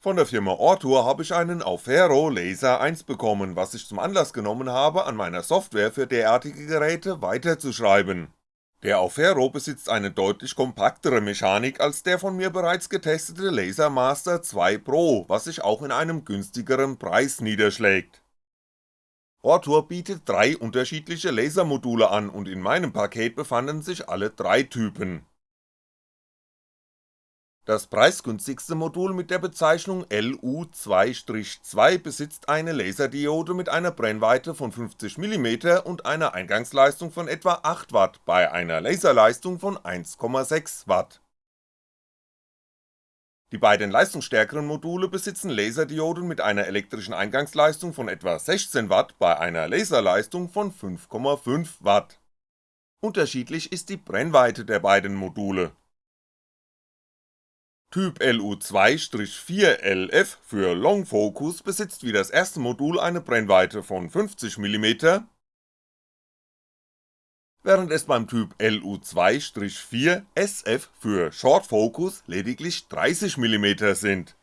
Von der Firma Ortur habe ich einen Aufero Laser 1 bekommen, was ich zum Anlass genommen habe, an meiner Software für derartige Geräte weiterzuschreiben. Der Aufero besitzt eine deutlich kompaktere Mechanik als der von mir bereits getestete Lasermaster 2 Pro, was sich auch in einem günstigeren Preis niederschlägt. Ortur bietet drei unterschiedliche Lasermodule an und in meinem Paket befanden sich alle drei Typen das preisgünstigste Modul mit der Bezeichnung LU2-2 besitzt eine Laserdiode mit einer Brennweite von 50mm und einer Eingangsleistung von etwa 8W bei einer Laserleistung von 1,6W. Die beiden leistungsstärkeren Module besitzen Laserdioden mit einer elektrischen Eingangsleistung von etwa 16W bei einer Laserleistung von 5,5W. Unterschiedlich ist die Brennweite der beiden Module Typ LU2-4LF für Long Focus besitzt wie das erste Modul eine Brennweite von 50mm, während es beim Typ LU2-4SF für Short Focus lediglich 30mm sind.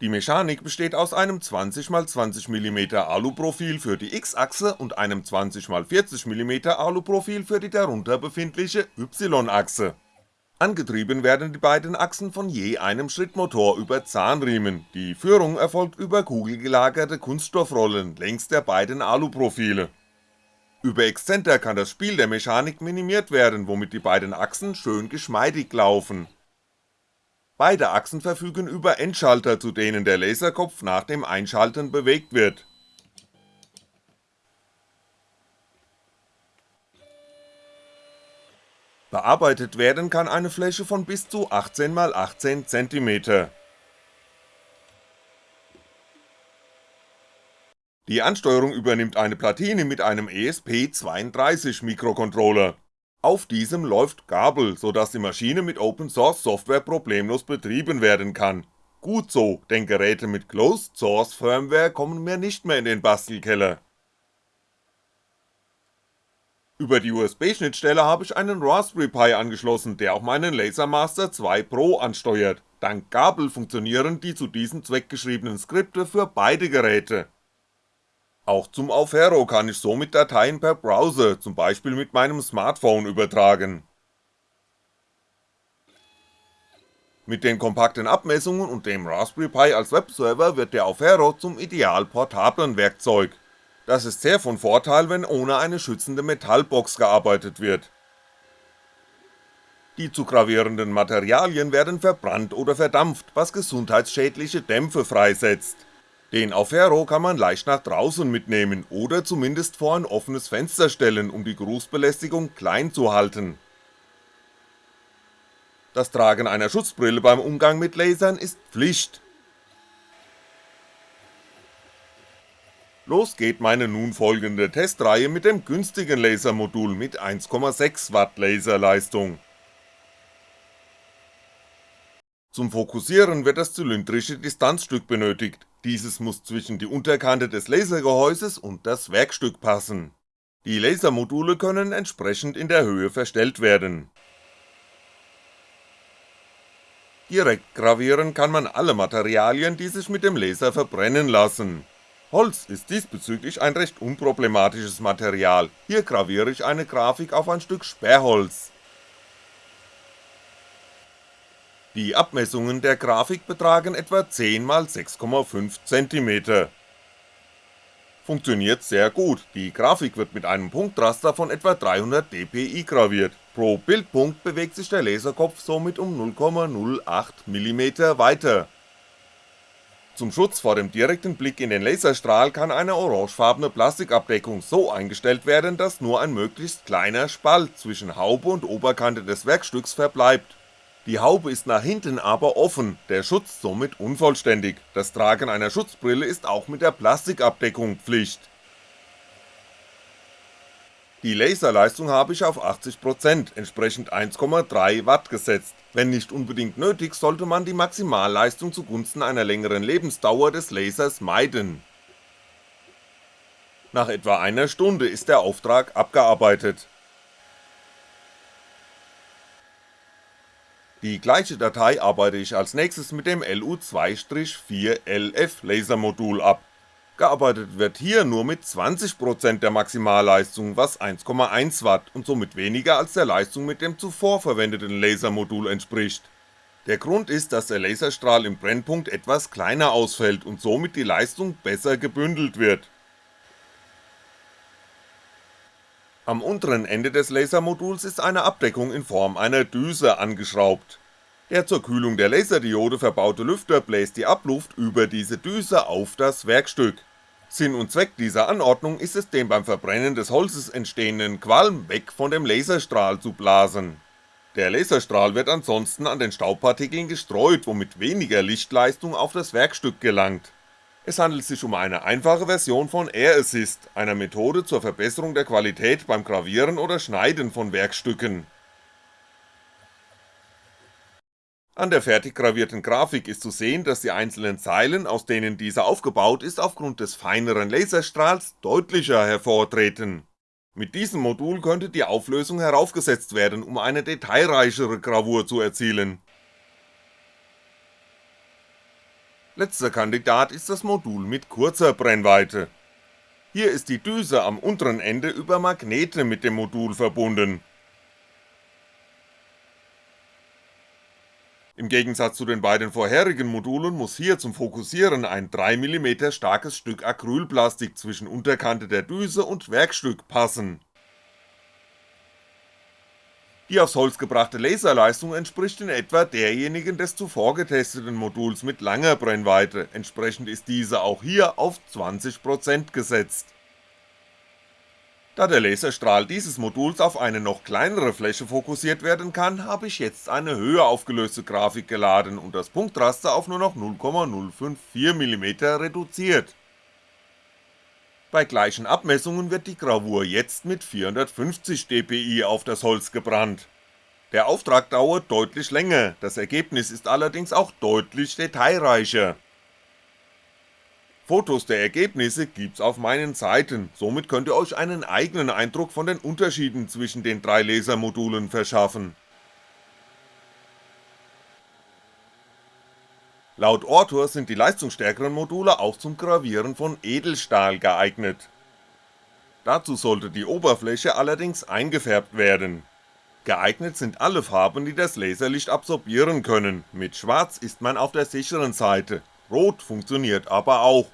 Die Mechanik besteht aus einem 20x20mm Aluprofil für die X-Achse und einem 20x40mm Aluprofil für die darunter befindliche Y-Achse. Angetrieben werden die beiden Achsen von je einem Schrittmotor über Zahnriemen, die Führung erfolgt über kugelgelagerte Kunststoffrollen längs der beiden Aluprofile. Über Exzenter kann das Spiel der Mechanik minimiert werden, womit die beiden Achsen schön geschmeidig laufen Beide Achsen verfügen über Endschalter, zu denen der Laserkopf nach dem Einschalten bewegt wird. Bearbeitet werden kann eine Fläche von bis zu 18x18cm. Die Ansteuerung übernimmt eine Platine mit einem ESP32 Mikrocontroller auf diesem läuft Gabel, so dass die Maschine mit Open Source Software problemlos betrieben werden kann. Gut so, denn Geräte mit Closed Source Firmware kommen mir nicht mehr in den Bastelkeller. Über die USB-Schnittstelle habe ich einen Raspberry Pi angeschlossen, der auch meinen Lasermaster 2 Pro ansteuert, dank Gabel funktionieren die zu diesem Zweck geschriebenen Skripte für beide Geräte auch zum Aufero kann ich somit Dateien per Browser, zum Beispiel mit meinem Smartphone übertragen. Mit den kompakten Abmessungen und dem Raspberry Pi als Webserver wird der Aufero zum ideal portablen Werkzeug. Das ist sehr von Vorteil, wenn ohne eine schützende Metallbox gearbeitet wird. Die zu gravierenden Materialien werden verbrannt oder verdampft, was gesundheitsschädliche Dämpfe freisetzt den Aufero kann man leicht nach draußen mitnehmen oder zumindest vor ein offenes Fenster stellen, um die Geruchsbelästigung klein zu halten. Das Tragen einer Schutzbrille beim Umgang mit Lasern ist Pflicht. Los geht meine nun folgende Testreihe mit dem günstigen Lasermodul mit 1,6W Laserleistung. Zum Fokussieren wird das zylindrische Distanzstück benötigt, dieses muss zwischen die Unterkante des Lasergehäuses und das Werkstück passen. Die Lasermodule können entsprechend in der Höhe verstellt werden. Direkt gravieren kann man alle Materialien, die sich mit dem Laser verbrennen lassen. Holz ist diesbezüglich ein recht unproblematisches Material, hier graviere ich eine Grafik auf ein Stück Sperrholz Die Abmessungen der Grafik betragen etwa 10x6,5cm. Funktioniert sehr gut, die Grafik wird mit einem Punktraster von etwa 300 dpi graviert, pro Bildpunkt bewegt sich der Laserkopf somit um 0,08mm weiter. Zum Schutz vor dem direkten Blick in den Laserstrahl kann eine orangefarbene Plastikabdeckung so eingestellt werden, dass nur ein möglichst kleiner Spalt zwischen Haube und Oberkante des Werkstücks verbleibt die Haube ist nach hinten aber offen, der Schutz somit unvollständig, das Tragen einer Schutzbrille ist auch mit der Plastikabdeckung Pflicht. Die Laserleistung habe ich auf 80%, entsprechend 1,3W gesetzt, wenn nicht unbedingt nötig, sollte man die Maximalleistung zugunsten einer längeren Lebensdauer des Lasers meiden. Nach etwa einer Stunde ist der Auftrag abgearbeitet Die gleiche Datei arbeite ich als nächstes mit dem LU2-4LF Lasermodul ab, gearbeitet wird hier nur mit 20% der Maximalleistung, was 1,1W und somit weniger als der Leistung mit dem zuvor verwendeten Lasermodul entspricht. Der Grund ist, dass der Laserstrahl im Brennpunkt etwas kleiner ausfällt und somit die Leistung besser gebündelt wird Am unteren Ende des Lasermoduls ist eine Abdeckung in Form einer Düse angeschraubt. Der zur Kühlung der Laserdiode verbaute Lüfter bläst die Abluft über diese Düse auf das Werkstück. Sinn und Zweck dieser Anordnung ist es den beim Verbrennen des Holzes entstehenden Qualm weg von dem Laserstrahl zu blasen. Der Laserstrahl wird ansonsten an den Staubpartikeln gestreut, womit weniger Lichtleistung auf das Werkstück gelangt es handelt sich um eine einfache Version von Air Assist, einer Methode zur Verbesserung der Qualität beim Gravieren oder Schneiden von Werkstücken. An der fertig gravierten Grafik ist zu sehen, dass die einzelnen Zeilen, aus denen diese aufgebaut ist, aufgrund des feineren Laserstrahls deutlicher hervortreten. Mit diesem Modul könnte die Auflösung heraufgesetzt werden, um eine detailreichere Gravur zu erzielen Letzter Kandidat ist das Modul mit kurzer Brennweite. Hier ist die Düse am unteren Ende über Magnete mit dem Modul verbunden. Im Gegensatz zu den beiden vorherigen Modulen muss hier zum Fokussieren ein 3mm starkes Stück Acrylplastik zwischen Unterkante der Düse und Werkstück passen die aufs Holz gebrachte Laserleistung entspricht in etwa derjenigen des zuvor getesteten Moduls mit langer Brennweite, entsprechend ist diese auch hier auf 20% gesetzt. Da der Laserstrahl dieses Moduls auf eine noch kleinere Fläche fokussiert werden kann, habe ich jetzt eine höher aufgelöste Grafik geladen und das Punktraster auf nur noch 0,054mm reduziert bei gleichen Abmessungen wird die Gravur jetzt mit 450 dpi auf das Holz gebrannt. Der Auftrag dauert deutlich länger, das Ergebnis ist allerdings auch deutlich detailreicher. Fotos der Ergebnisse gibt's auf meinen Seiten, somit könnt ihr euch einen eigenen Eindruck von den Unterschieden zwischen den drei Lasermodulen verschaffen Laut Ortur sind die leistungsstärkeren Module auch zum Gravieren von Edelstahl geeignet. Dazu sollte die Oberfläche allerdings eingefärbt werden. Geeignet sind alle Farben, die das Laserlicht absorbieren können, mit Schwarz ist man auf der sicheren Seite, Rot funktioniert aber auch.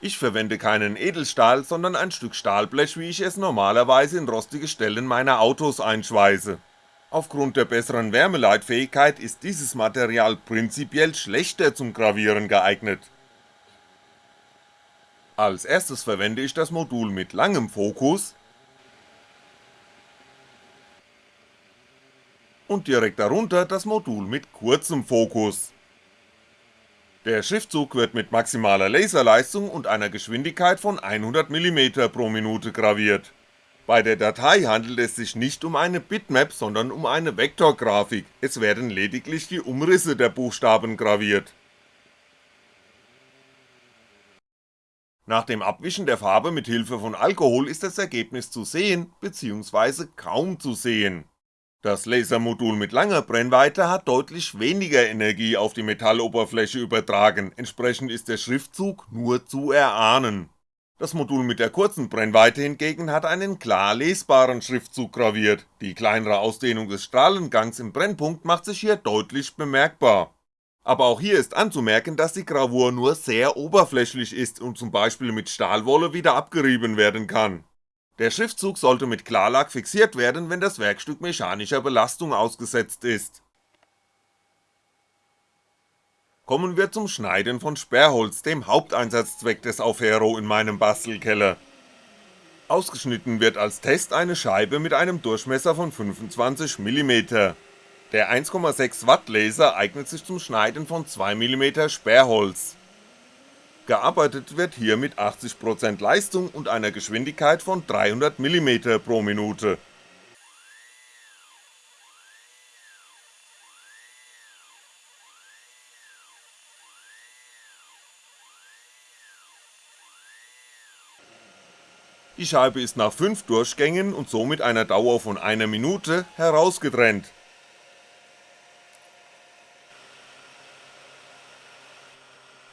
Ich verwende keinen Edelstahl, sondern ein Stück Stahlblech wie ich es normalerweise in rostige Stellen meiner Autos einschweiße Aufgrund der besseren Wärmeleitfähigkeit ist dieses Material prinzipiell schlechter zum Gravieren geeignet. Als erstes verwende ich das Modul mit langem Fokus und direkt darunter das Modul mit kurzem Fokus. Der Schriftzug wird mit maximaler Laserleistung und einer Geschwindigkeit von 100mm pro Minute graviert bei der Datei handelt es sich nicht um eine Bitmap, sondern um eine Vektorgrafik, es werden lediglich die Umrisse der Buchstaben graviert. Nach dem Abwischen der Farbe mit Hilfe von Alkohol ist das Ergebnis zu sehen, bzw. kaum zu sehen. Das Lasermodul mit langer Brennweite hat deutlich weniger Energie auf die Metalloberfläche übertragen, entsprechend ist der Schriftzug nur zu erahnen das Modul mit der kurzen Brennweite hingegen hat einen klar lesbaren Schriftzug graviert, die kleinere Ausdehnung des Strahlengangs im Brennpunkt macht sich hier deutlich bemerkbar. Aber auch hier ist anzumerken, dass die Gravur nur sehr oberflächlich ist und zum Beispiel mit Stahlwolle wieder abgerieben werden kann. Der Schriftzug sollte mit Klarlack fixiert werden, wenn das Werkstück mechanischer Belastung ausgesetzt ist kommen wir zum Schneiden von Sperrholz, dem Haupteinsatzzweck des Aufhero in meinem Bastelkeller. Ausgeschnitten wird als Test eine Scheibe mit einem Durchmesser von 25mm. Der 1,6W Laser eignet sich zum Schneiden von 2mm Sperrholz. Gearbeitet wird hier mit 80% Leistung und einer Geschwindigkeit von 300mm pro Minute Die Scheibe ist nach 5 Durchgängen und somit einer Dauer von einer Minute herausgetrennt.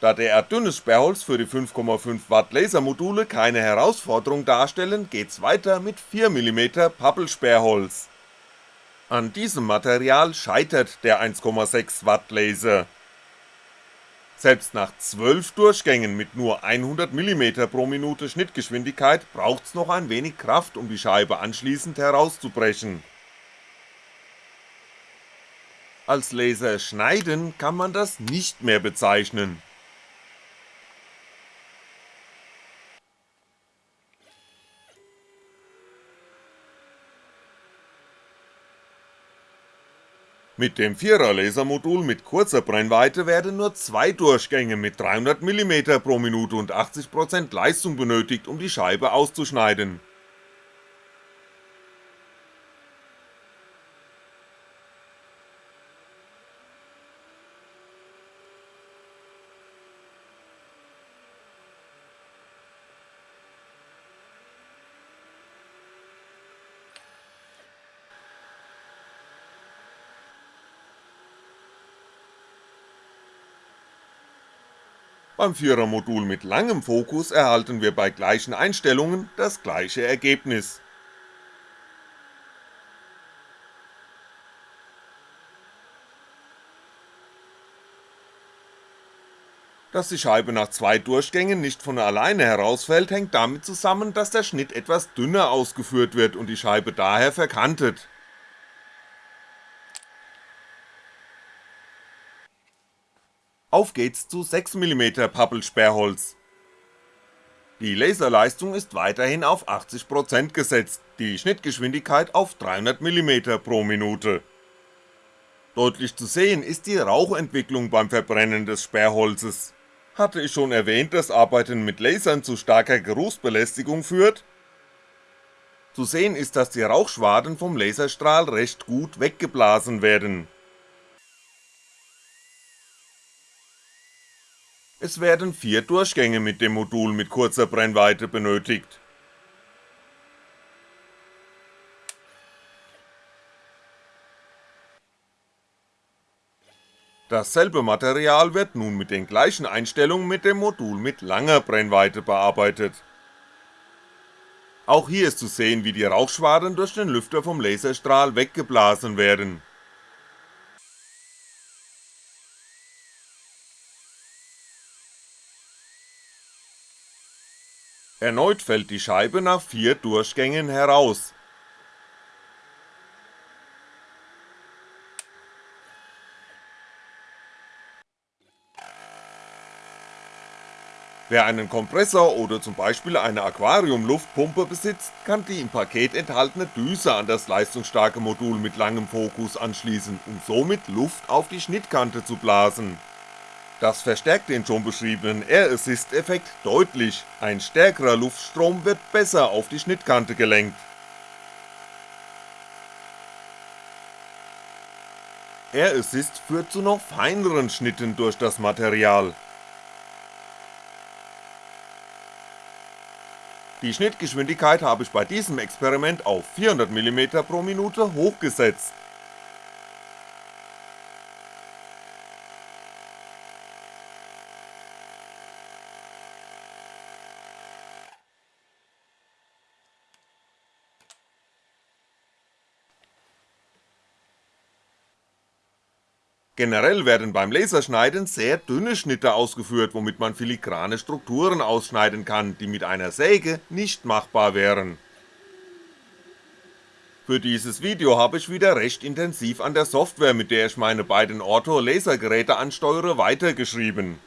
Da derart dünnes Sperrholz für die 5.5W Lasermodule keine Herausforderung darstellen, geht's weiter mit 4mm Pappelsperrholz. An diesem Material scheitert der 1.6W Laser selbst nach 12 Durchgängen mit nur 100mm pro Minute Schnittgeschwindigkeit braucht's noch ein wenig Kraft um die Scheibe anschließend herauszubrechen. Als Laserschneiden kann man das nicht mehr bezeichnen Mit dem 4er Lasermodul mit kurzer Brennweite werden nur zwei Durchgänge mit 300mm pro Minute und 80% Leistung benötigt um die Scheibe auszuschneiden Beim 4er Modul mit langem Fokus erhalten wir bei gleichen Einstellungen das gleiche Ergebnis. Dass die Scheibe nach zwei Durchgängen nicht von alleine herausfällt, hängt damit zusammen, dass der Schnitt etwas dünner ausgeführt wird und die Scheibe daher verkantet Auf geht's zu 6mm Pappelsperrholz. Die Laserleistung ist weiterhin auf 80% gesetzt, die Schnittgeschwindigkeit auf 300mm pro Minute. Deutlich zu sehen ist die Rauchentwicklung beim Verbrennen des Sperrholzes. Hatte ich schon erwähnt, dass Arbeiten mit Lasern zu starker Geruchsbelästigung führt? Zu sehen ist, dass die Rauchschwaden vom Laserstrahl recht gut weggeblasen werden Es werden vier Durchgänge mit dem Modul mit kurzer Brennweite benötigt. Dasselbe Material wird nun mit den gleichen Einstellungen mit dem Modul mit langer Brennweite bearbeitet. Auch hier ist zu sehen, wie die Rauchschwaden durch den Lüfter vom Laserstrahl weggeblasen werden Erneut fällt die Scheibe nach vier Durchgängen heraus. Wer einen Kompressor oder zum Beispiel eine Aquariumluftpumpe besitzt, kann die im Paket enthaltene Düse an das leistungsstarke Modul mit langem Fokus anschließen, um somit Luft auf die Schnittkante zu blasen das verstärkt den schon beschriebenen Air Assist Effekt deutlich, ein stärkerer Luftstrom wird besser auf die Schnittkante gelenkt. Air Assist führt zu noch feineren Schnitten durch das Material. Die Schnittgeschwindigkeit habe ich bei diesem Experiment auf 400mm pro Minute hochgesetzt Generell werden beim Laserschneiden sehr dünne Schnitte ausgeführt, womit man filigrane Strukturen ausschneiden kann, die mit einer Säge nicht machbar wären. Für dieses Video habe ich wieder recht intensiv an der Software, mit der ich meine beiden Ortho Lasergeräte ansteuere, weitergeschrieben.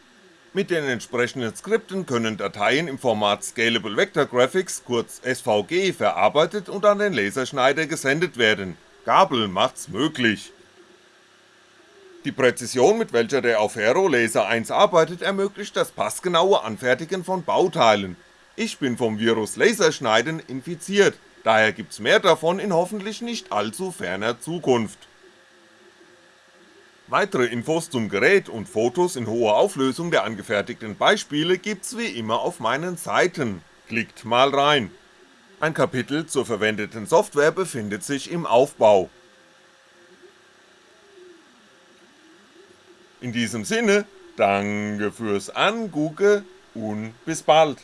Mit den entsprechenden Skripten können Dateien im Format Scalable Vector Graphics, kurz SVG, verarbeitet und an den Laserschneider gesendet werden, Gabel macht's möglich die Präzision mit welcher der auf Aero Laser 1 arbeitet ermöglicht das passgenaue Anfertigen von Bauteilen, ich bin vom Virus Laserschneiden infiziert, daher gibt's mehr davon in hoffentlich nicht allzu ferner Zukunft. Weitere Infos zum Gerät und Fotos in hoher Auflösung der angefertigten Beispiele gibt's wie immer auf meinen Seiten, klickt mal rein. Ein Kapitel zur verwendeten Software befindet sich im Aufbau In diesem Sinne, Danke fürs Angucke und bis bald